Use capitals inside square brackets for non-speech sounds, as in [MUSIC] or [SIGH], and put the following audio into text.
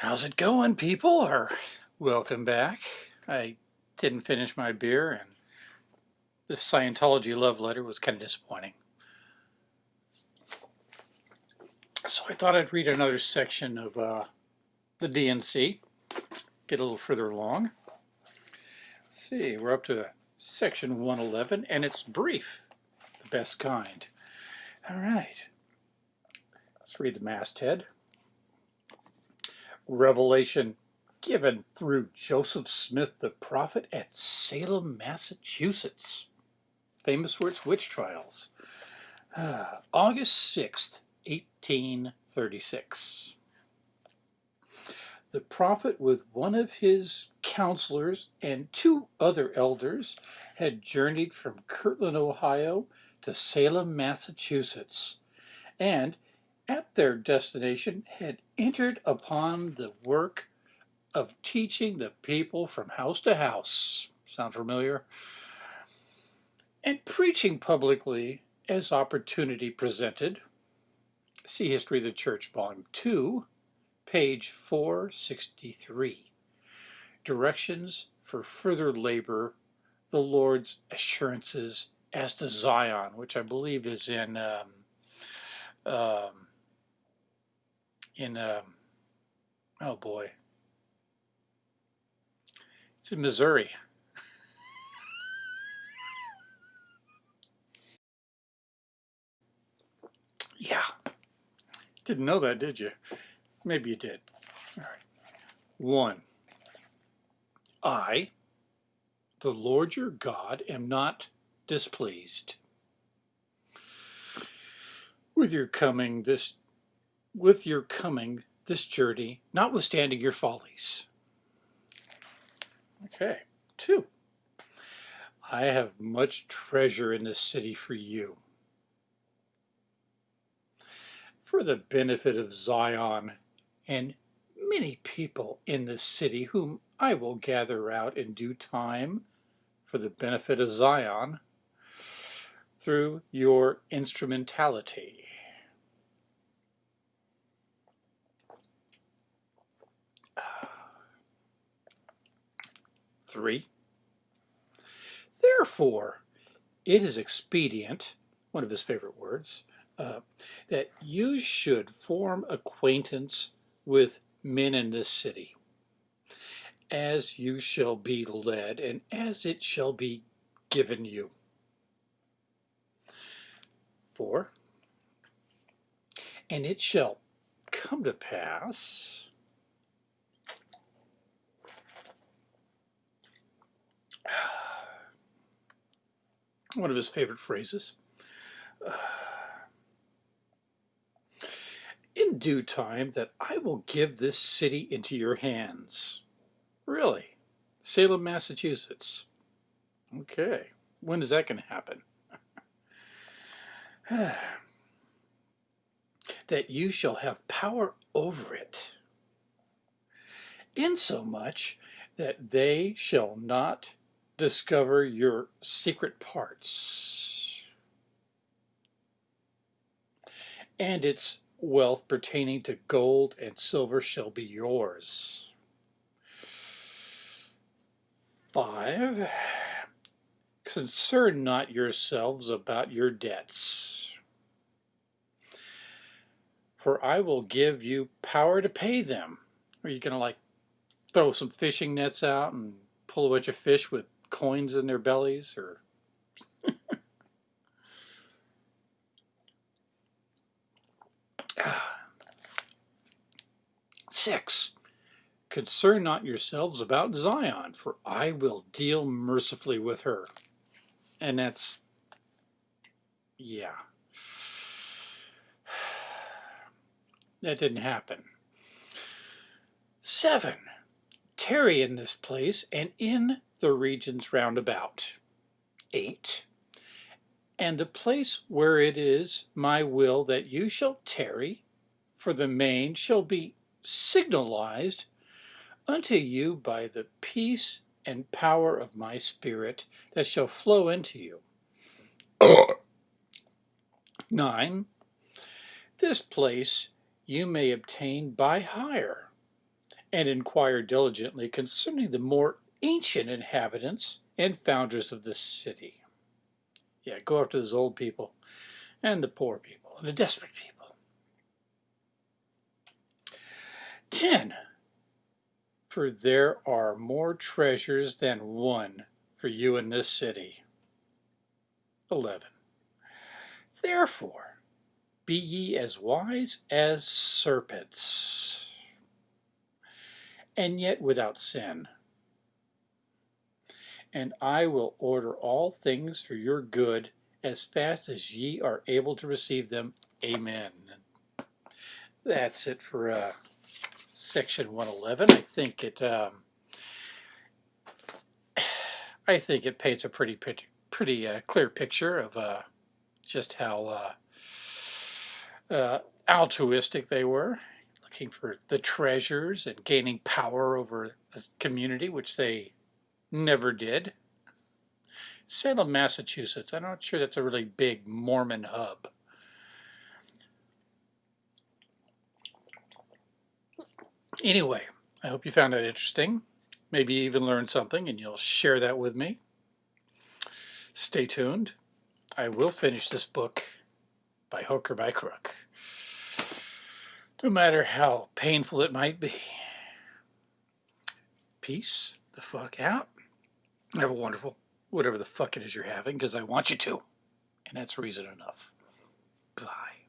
How's it going, people? Or welcome back. I didn't finish my beer, and this Scientology love letter was kind of disappointing. So I thought I'd read another section of uh, the D&C, get a little further along. Let's see, we're up to section 111, and it's brief, the best kind. All right, let's read the masthead revelation given through Joseph Smith the prophet at Salem, Massachusetts, famous for its witch trials. Uh, [SIGHS] August 6th, 1836. The prophet with one of his counselors and two other elders had journeyed from Kirtland, Ohio to Salem, Massachusetts, and at their destination had entered upon the work of teaching the people from house to house. Sound familiar? And preaching publicly as opportunity presented. See History of the Church, Volume 2, page 463. Directions for further labor, the Lord's assurances as to Zion, which I believe is in um, um, in, um, oh boy, it's in Missouri. yeah, didn't know that, did you? Maybe you did. All right. One, I, the Lord your God, am not displeased with your coming this with your coming this journey, notwithstanding your follies. Okay, two. I have much treasure in this city for you. For the benefit of Zion and many people in this city whom I will gather out in due time for the benefit of Zion through your instrumentality. Three. Therefore, it is expedient, one of his favorite words, uh, that you should form acquaintance with men in this city, as you shall be led, and as it shall be given you. Four. And it shall come to pass [SIGHS] one of his favorite phrases. [SIGHS] in due time that I will give this city into your hands. Really? Salem, Massachusetts. Okay. When is that going to happen? [SIGHS] that you shall have power over it, insomuch that they shall not discover your secret parts and its wealth pertaining to gold and silver shall be yours. Five, concern not yourselves about your debts, for I will give you power to pay them. Are you going to like throw some fishing nets out and pull a bunch of fish with coins in their bellies or [SIGHS] Six, concern not yourselves about Zion, for I will deal mercifully with her. And that's, yeah. [SIGHS] That didn't happen. Seven, tarry in this place and in the regions round about. 8. And the place where it is my will that you shall tarry for the main shall be signalized unto you by the peace and power of my spirit that shall flow into you. 9. This place you may obtain by hire, and inquire diligently concerning the more ancient inhabitants and founders of the city. Yeah, go after those old people and the poor people and the desperate people. 10. For there are more treasures than one for you in this city. 11. Therefore, be ye as wise as serpents, and yet without sin. And I will order all things for your good as fast as ye are able to receive them. Amen. That's it for uh, section 111. I think it. Um, I think it paints a pretty pretty, pretty uh, clear picture of uh, just how uh, uh, altruistic they were, looking for the treasures and gaining power over the community, which they never did. Salem, Massachusetts. I'm not sure that's a really big Mormon hub. Anyway, I hope you found that interesting. Maybe you even learned something and you'll share that with me. Stay tuned. I will finish this book by hook or by crook. No matter how painful it might be. Peace the fuck out. Have a wonderful whatever the fuck it is you're having because I want you to. And that's reason enough. Bye.